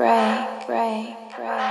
pray, pray, pray.